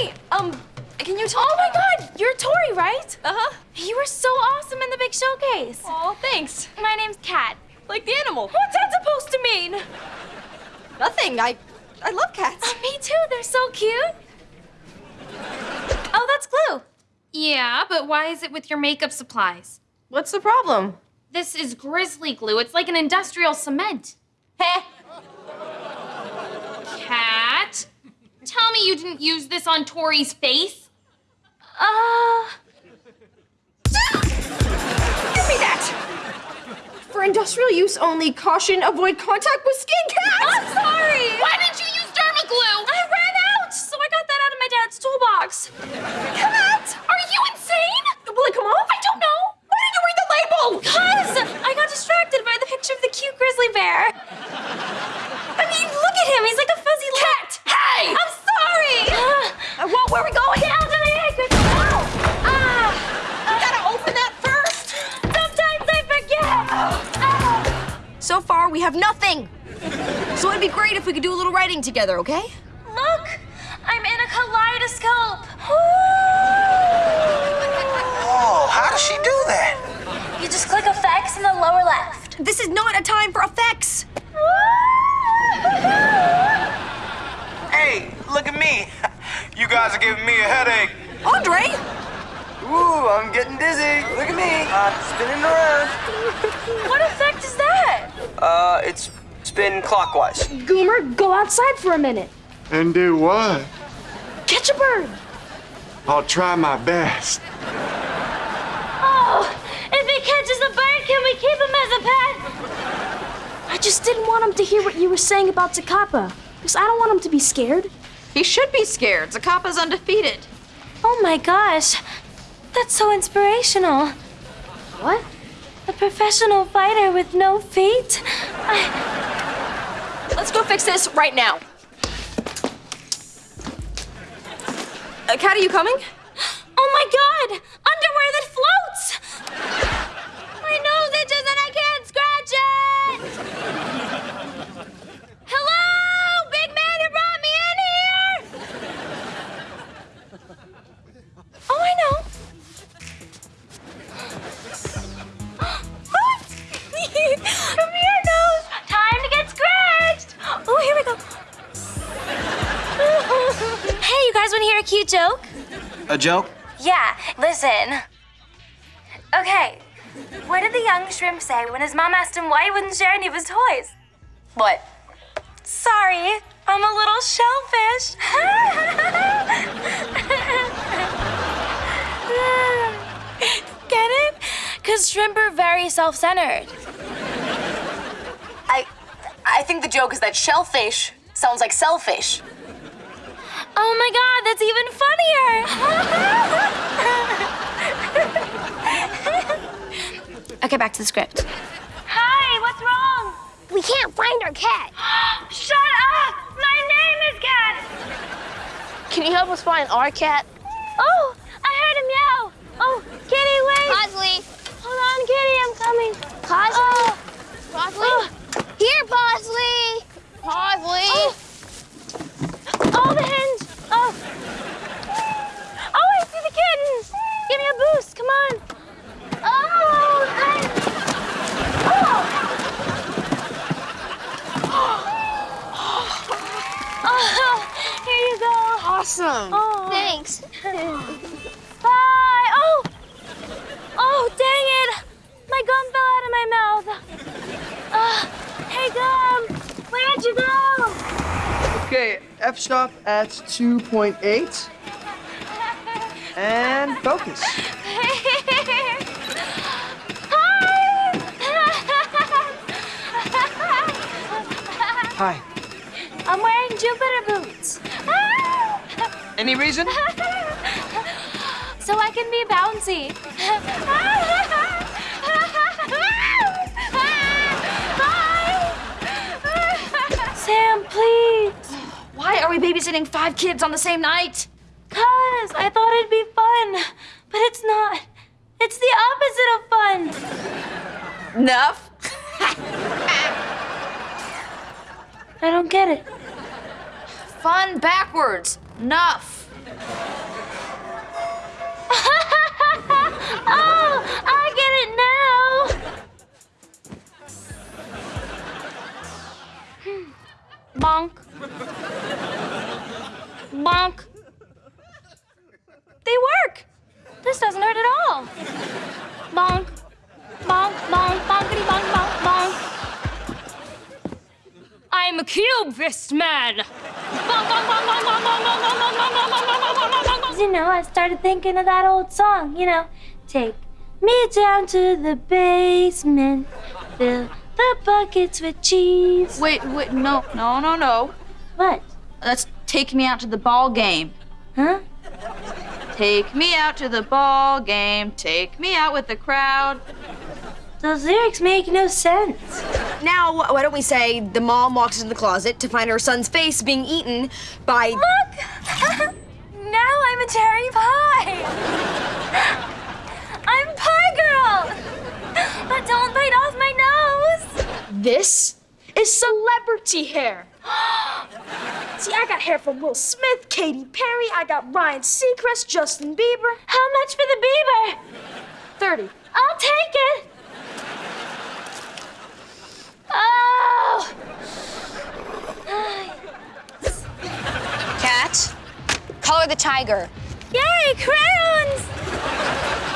Hi. Um, can you talk? Oh my god, you're Tori, right? Uh-huh. You were so awesome in the big showcase. Oh, thanks. My name's Cat. Like the animal. What's that supposed to mean? Nothing. I I love cats. Oh, me too, they're so cute. Oh, that's glue. Yeah, but why is it with your makeup supplies? What's the problem? This is grizzly glue. It's like an industrial cement. Heh. Cat, tell me you didn't use this on Tori's face. Uh, Give me that. For industrial use only, caution, avoid contact with skin cats. I'm sorry. Why didn't you use dermaglue? I ran out, so I got that out of my dad's toolbox. Cat. Are have nothing. So it'd be great if we could do a little writing together, okay? Look, I'm in a kaleidoscope. Oh, how does she do that? You just click effects in the lower left. This is not a time for effects. Hey, look at me. You guys are giving me a headache. Andre? Ooh, I'm getting dizzy. Look at me. I'm spinning around. What effect is that? Uh, it's spin clockwise. Goomer, go outside for a minute. And do what? Catch a bird. I'll try my best. Oh, if he catches a bird, can we keep him as a pet? I just didn't want him to hear what you were saying about Zacapa. Because I don't want him to be scared. He should be scared. Zacapa's undefeated. Oh my gosh. That's so inspirational. What? A professional fighter with no feet? I... Let's go fix this right now. Uh, Cat, are you coming? Oh my god! Joke? A joke? Yeah, listen. Okay, what did the young shrimp say when his mom asked him why he wouldn't share any of his toys? What? Sorry, I'm a little shellfish. Get it? Because shrimp are very self centered. I I think the joke is that shellfish sounds like selfish. Oh my god, that's even funnier! okay, back to the script. Hi, what's wrong? We can't find our cat. Shut up! My name is Cat! Can you help us find our cat? Oh, I heard him meow! Oh, Kitty, wait! Bosley. Hold on, Kitty, I'm coming. Bosley. Oh, Bosley. oh, Here. Bosley. oh, oh, the hens! Oh. Oh, I see the kittens! Give me a boost, come on! Oh, thanks! Oh! Oh, here you go. Awesome. Oh. Thanks. Bye! Oh! Oh, dang it! My gum fell out of my mouth. Uh, hey, gum! Where'd you go? Okay, F stop at 2.8. And focus. Hi! Hi. I'm wearing Jupiter boots. Any reason? so I can be bouncy. Are we babysitting five kids on the same night? Cause I thought it'd be fun, but it's not. It's the opposite of fun. Enough. I don't get it. Fun backwards. Enough. oh, I get it now. Hmm. Bonk. Bonk. They work. This doesn't hurt at all. Bonk. Bonk, bonk, bonkity bonk, bonk, bonk. I'm a cubist man. Bonk, bonk, bonk, bonk, bonk, bonk, bonk, bonk, bonk, bonk, bonk, bonk, bonk, bonk, bonk, bonk. You know, I started thinking of that old song, you know, take me down to the basement, fill the buckets with cheese. Wait, wait, no, no, no, no. What? Let's take me out to the ball game. Huh? Take me out to the ball game. Take me out with the crowd. Those lyrics make no sense. Now, why don't we say the mom walks into the closet to find her son's face being eaten by. Look! now I'm a cherry pie! I'm Pie Girl! But don't bite off my nose! This is celebrity hair. See, I got hair from Will Smith, Katy Perry, I got Ryan Seacrest, Justin Bieber. How much for the Bieber? 30. I'll take it! Oh! Cat, color the tiger. Yay, Chris!